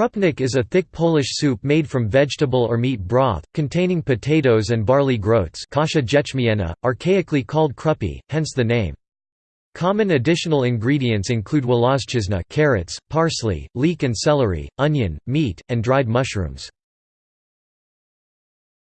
Krupnik is a thick Polish soup made from vegetable or meat broth, containing potatoes and barley groats kasha archaically called krupy, hence the name. Common additional ingredients include włoszczyzna carrots, parsley, leek and celery, onion, meat, and dried mushrooms.